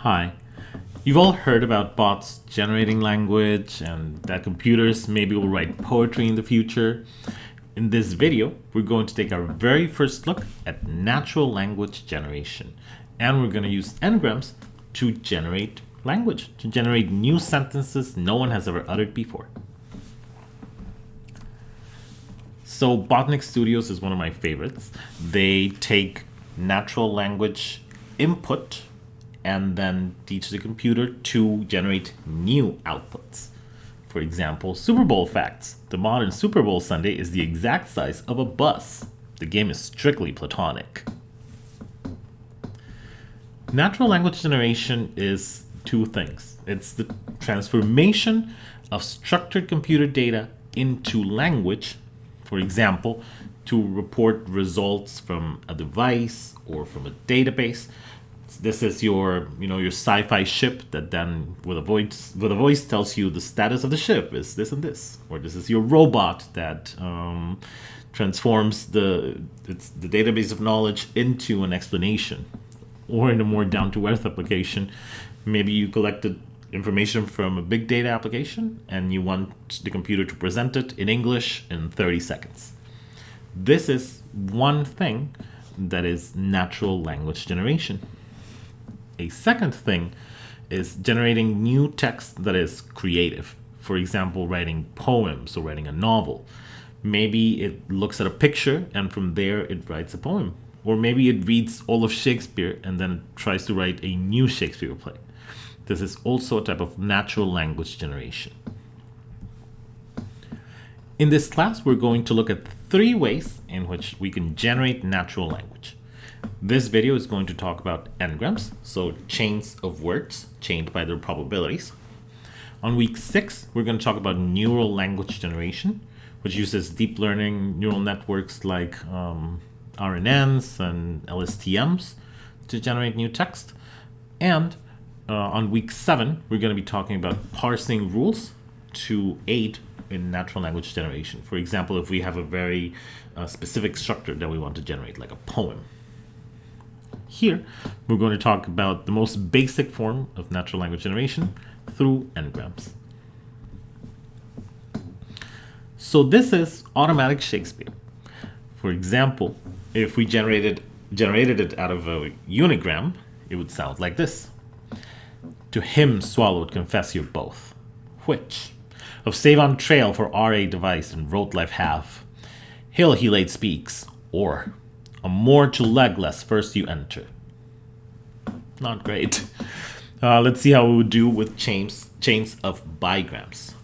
Hi. You've all heard about bots generating language and that computers maybe will write poetry in the future. In this video, we're going to take our very first look at natural language generation. And we're going to use n-grams to generate language, to generate new sentences no one has ever uttered before. So Botnik Studios is one of my favorites. They take natural language input and then teach the computer to generate new outputs. For example, Super Bowl facts. The modern Super Bowl Sunday is the exact size of a bus. The game is strictly platonic. Natural language generation is two things. It's the transformation of structured computer data into language for example, to report results from a device or from a database. This is your, you know, your sci-fi ship that then with a voice with a voice tells you the status of the ship is this and this, or this is your robot that um, transforms the it's the database of knowledge into an explanation, or in a more down-to-earth application, maybe you collected information from a big data application and you want the computer to present it in English in 30 seconds. This is one thing that is natural language generation. A second thing is generating new text that is creative. For example, writing poems or writing a novel. Maybe it looks at a picture and from there it writes a poem. Or maybe it reads all of Shakespeare and then tries to write a new Shakespeare play. This is also a type of natural language generation. In this class, we're going to look at three ways in which we can generate natural language. This video is going to talk about n-grams, so chains of words chained by their probabilities. On week six, we're going to talk about neural language generation, which uses deep learning neural networks like um, RNNs and LSTMs to generate new text. And uh, on week seven, we're going to be talking about parsing rules to aid in natural language generation. For example, if we have a very uh, specific structure that we want to generate, like a poem. Here, we're going to talk about the most basic form of natural language generation through n-grams. So this is automatic Shakespeare. For example, if we generated generated it out of a unigram, it would sound like this. To him swallowed confess you both. Which? Of save on trail for RA device and wrote life have. Hill he late speaks, or more to legless first you enter. Not great. Uh, let's see how we would do with chains, chains of bigrams.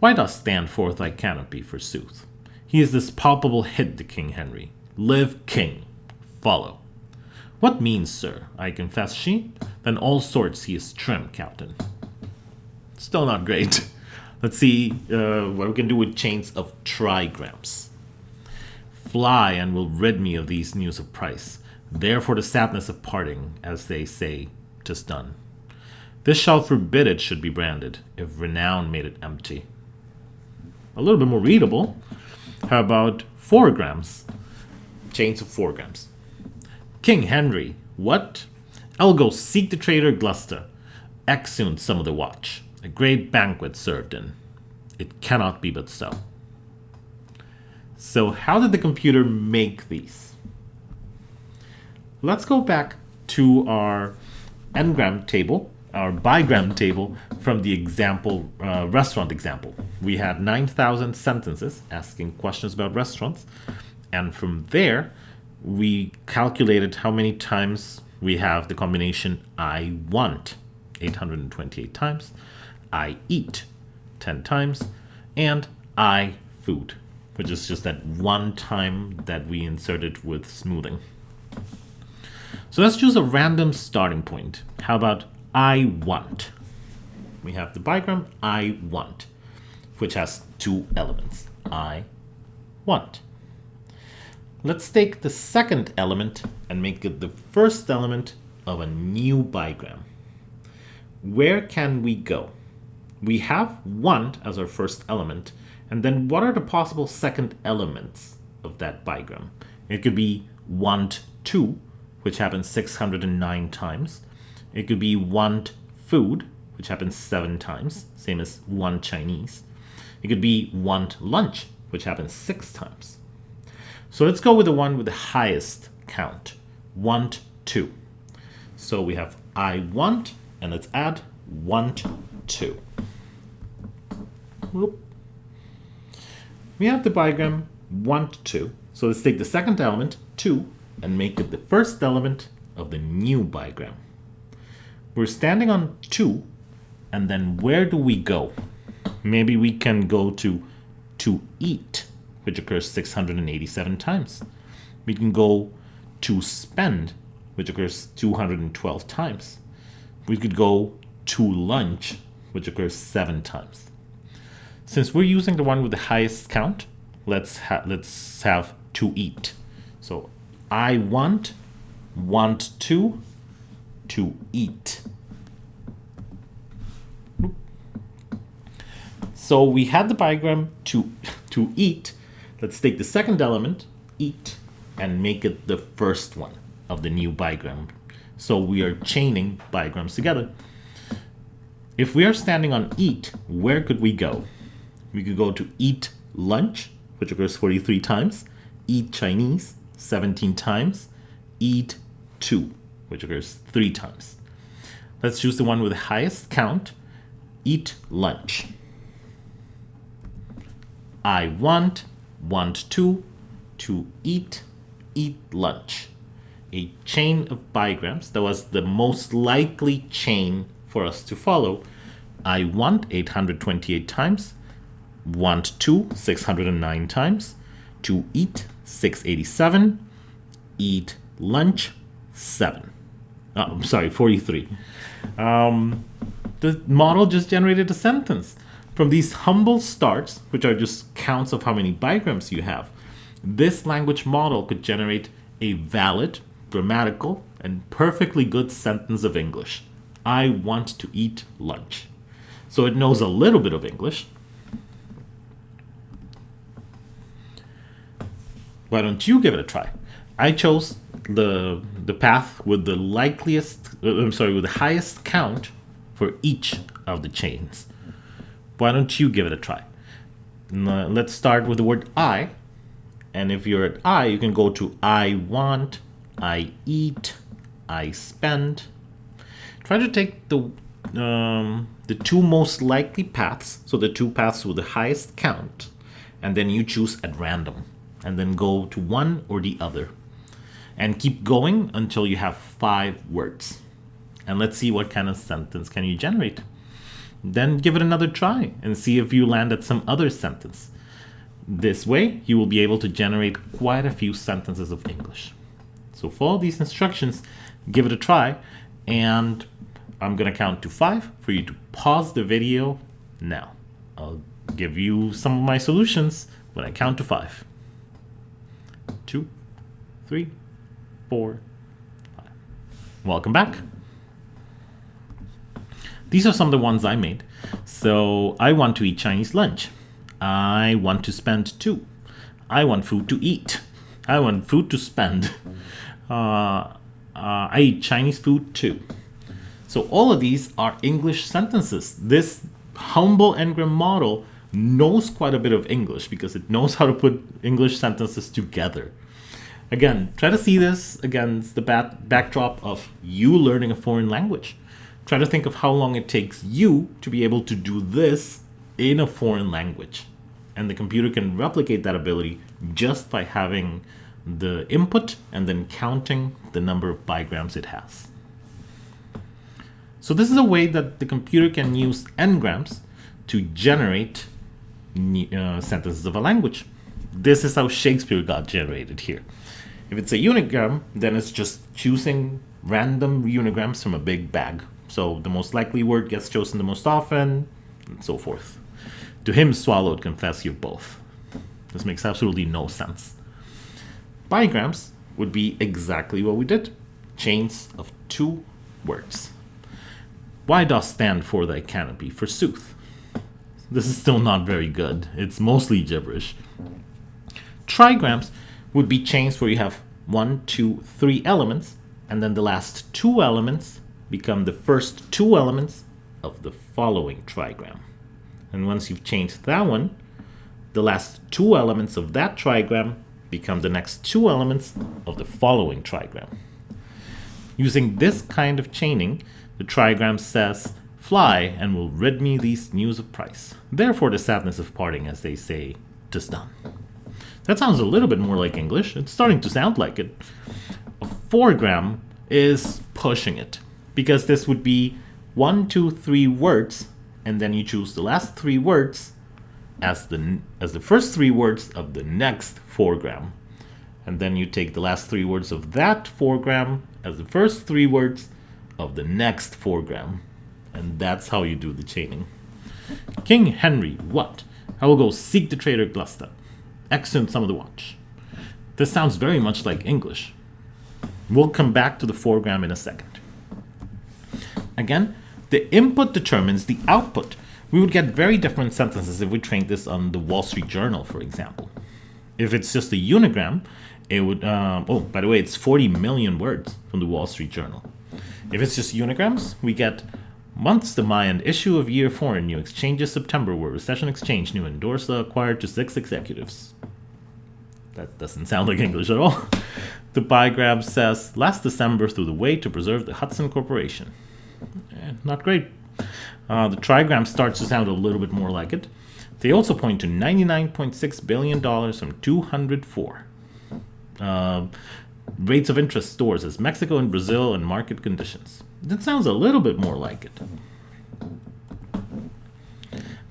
Why does stand forth thy canopy, forsooth? He is this palpable hit to King Henry. Live king. Follow. What means, sir? I confess she. Then all sorts he is trim, captain. Still not great. Let's see uh, what we can do with chains of trigrams. Fly and will rid me of these news of price. Therefore the sadness of parting, as they say, tis done. This shall forbid it should be branded, if renown made it empty. A little bit more readable. How about four grams? Chains of four grams. King Henry, what? I'll go seek the traitor Gloucester. Exeunt some of the watch. A great banquet served in. It cannot be but so. So how did the computer make these? Let's go back to our n-gram table, our bigram table from the example, uh, restaurant example. We had 9,000 sentences asking questions about restaurants. And from there, we calculated how many times we have the combination I want 828 times, I eat 10 times, and I food, which is just that one time that we inserted with smoothing. So let's choose a random starting point. How about I want? We have the bigram I want, which has two elements. I want. Let's take the second element and make it the first element of a new bigram. Where can we go? We have want as our first element, and then what are the possible second elements of that bigram? It could be want to, which happens 609 times. It could be want food, which happens seven times, same as want Chinese. It could be want lunch, which happens six times. So let's go with the one with the highest count, want to. So we have I want, and let's add want to. Whoop. We have the bigram want to. So let's take the second element, to, and make it the first element of the new bigram. We're standing on to, and then where do we go? Maybe we can go to to eat, which occurs 687 times. We can go to spend, which occurs 212 times. We could go to lunch, which occurs seven times. Since we're using the one with the highest count, let's ha let's have to eat. So I want, want to, to eat. So we had the bigram to, to eat. Let's take the second element, eat, and make it the first one of the new bigram. So we are chaining bigrams together. If we are standing on eat, where could we go? We could go to eat lunch, which occurs 43 times, eat Chinese 17 times, eat two, which occurs three times. Let's choose the one with the highest count, eat lunch. I want, want to, to eat, eat lunch. A chain of bigrams that was the most likely chain for us to follow. I want 828 times, want to 609 times, to eat 687, eat lunch 7. Oh, I'm sorry, 43. Um, the model just generated a sentence. From these humble starts, which are just counts of how many bigrams you have, this language model could generate a valid, grammatical, and perfectly good sentence of English. I want to eat lunch. So it knows a little bit of English. Why don't you give it a try? I chose the the path with the likeliest, uh, I'm sorry, with the highest count for each of the chains. Why don't you give it a try? Uh, let's start with the word I. And if you're at I, you can go to I want, I eat, I spend. Try to take the um, the two most likely paths, so the two paths with the highest count, and then you choose at random, and then go to one or the other. And keep going until you have five words. And let's see what kind of sentence can you generate then give it another try and see if you land at some other sentence. This way, you will be able to generate quite a few sentences of English. So follow these instructions, give it a try, and I'm going to count to five for you to pause the video now. I'll give you some of my solutions when I count to five. Three, four, five. Welcome back. These are some of the ones I made. So I want to eat Chinese lunch. I want to spend two. I want food to eat. I want food to spend. Uh, uh, I eat Chinese food too. So all of these are English sentences. This humble n-gram model knows quite a bit of English because it knows how to put English sentences together. Again, try to see this against the backdrop of you learning a foreign language. Try to think of how long it takes you to be able to do this in a foreign language. And the computer can replicate that ability just by having the input and then counting the number of bigrams it has. So this is a way that the computer can use n-grams to generate uh, sentences of a language. This is how Shakespeare got generated here. If it's a unigram, then it's just choosing random unigrams from a big bag so the most likely word gets chosen the most often, and so forth. To him swallowed confess you both. This makes absolutely no sense. Bigrams would be exactly what we did. Chains of two words. Why dost stand for thy canopy, forsooth? This is still not very good. It's mostly gibberish. Trigrams would be chains where you have one, two, three elements, and then the last two elements become the first two elements of the following trigram. And once you've changed that one, the last two elements of that trigram become the next two elements of the following trigram. Using this kind of chaining, the trigram says, fly and will rid me these news of price. Therefore the sadness of parting, as they say, tis done. That sounds a little bit more like English. It's starting to sound like it. A fourgram is pushing it because this would be one, two, three words, and then you choose the last three words as the as the first three words of the next fourgram, and then you take the last three words of that fourgram as the first three words of the next fourgram, and that's how you do the chaining. King Henry, what? I will go seek the traitor Gloucester. Some of the watch. This sounds very much like English. We'll come back to the fourgram in a second. Again, the input determines the output. We would get very different sentences if we trained this on the Wall Street Journal, for example. If it's just a unigram, it would, um, oh, by the way, it's 40 million words from the Wall Street Journal. If it's just unigrams, we get months to demand issue of year four in new exchanges September where recession exchange new endorsa acquired to six executives. That doesn't sound like English at all. The bigram says last December through the way to preserve the Hudson Corporation. Eh, not great. Uh, the trigram starts to sound a little bit more like it. They also point to $99.6 billion from 204. Uh, rates of interest stores as Mexico and Brazil and market conditions. That sounds a little bit more like it.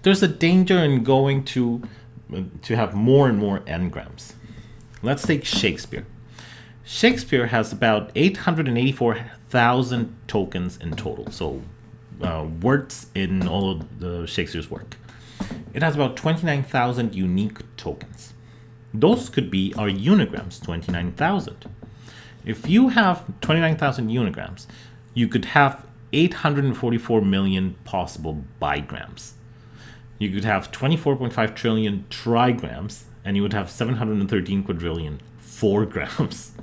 There's a danger in going to, to have more and more n-grams. Let's take Shakespeare. Shakespeare has about 884,000 tokens in total, so uh, words in all of the Shakespeare's work. It has about 29,000 unique tokens. Those could be our unigrams, 29,000. If you have 29,000 unigrams, you could have 844 million possible bigrams. You could have 24.5 trillion trigrams, and you would have 713 quadrillion fourgrams.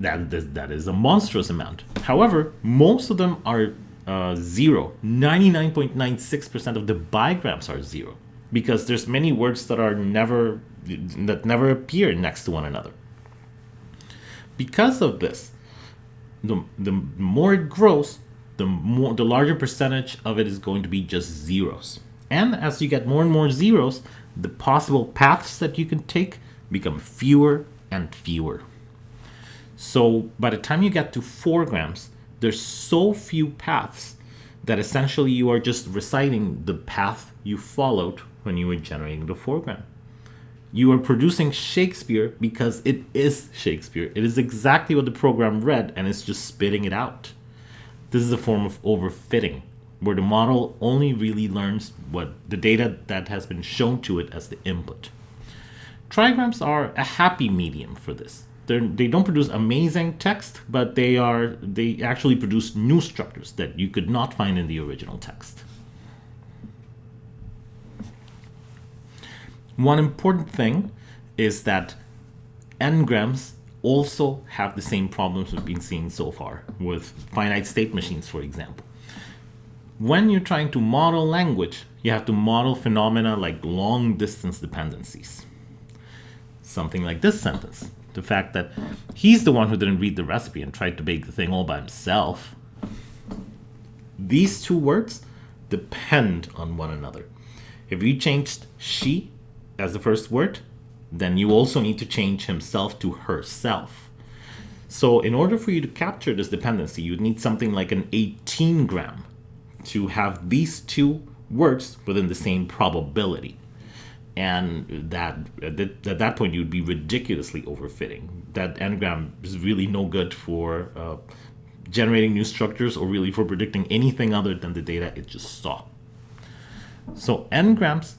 That, that, that is a monstrous amount. However, most of them are uh, zero. 99.96% of the bigrams are zero because there's many words that are never that never appear next to one another. Because of this, the, the more it grows, the more the larger percentage of it is going to be just zeros. And as you get more and more zeros, the possible paths that you can take become fewer and fewer. So by the time you get to four grams, there's so few paths that essentially you are just reciting the path you followed when you were generating the fourgram. You are producing Shakespeare because it is Shakespeare. It is exactly what the program read and it's just spitting it out. This is a form of overfitting, where the model only really learns what the data that has been shown to it as the input. Trigrams are a happy medium for this. They're, they do not produce amazing text, but they are they actually produce new structures that you could not find in the original text. One important thing is that n-grams also have the same problems we've been seeing so far with finite state machines, for example. When you're trying to model language, you have to model phenomena like long distance dependencies. Something like this sentence. The fact that he's the one who didn't read the recipe and tried to bake the thing all by himself. These two words depend on one another. If you changed she as the first word, then you also need to change himself to herself. So in order for you to capture this dependency, you'd need something like an 18 gram to have these two words within the same probability. And that at that point, you'd be ridiculously overfitting. That n-gram is really no good for uh, generating new structures or really for predicting anything other than the data it just saw. So n-grams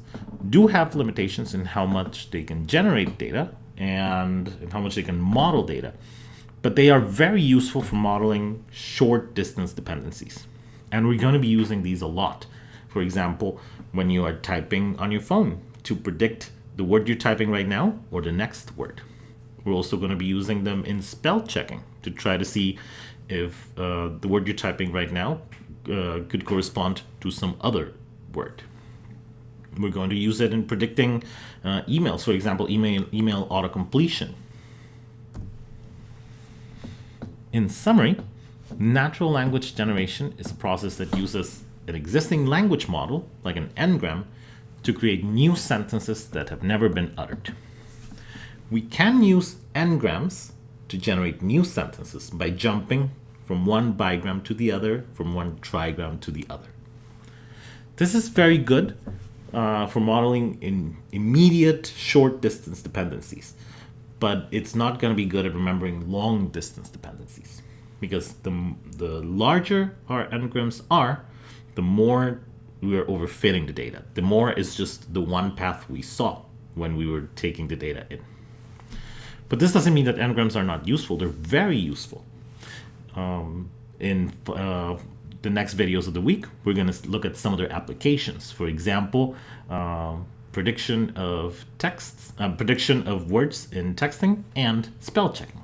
do have limitations in how much they can generate data and how much they can model data, but they are very useful for modeling short distance dependencies. And we're going to be using these a lot. For example, when you are typing on your phone to predict the word you're typing right now or the next word. We're also going to be using them in spell checking to try to see if uh, the word you're typing right now uh, could correspond to some other word. We're going to use it in predicting uh, emails, for example, email, email auto-completion. In summary, natural language generation is a process that uses an existing language model, like an n-gram, to create new sentences that have never been uttered. We can use n-grams to generate new sentences by jumping from one bigram to the other, from one trigram to the other. This is very good uh, for modeling in immediate short distance dependencies, but it's not going to be good at remembering long distance dependencies because the, the larger our n-grams are, the more we are overfitting the data. The more is just the one path we saw when we were taking the data in. But this doesn't mean that n-grams are not useful. They're very useful. Um, in uh, the next videos of the week, we're going to look at some of their applications. For example, uh, prediction of texts, uh, prediction of words in texting, and spell checking.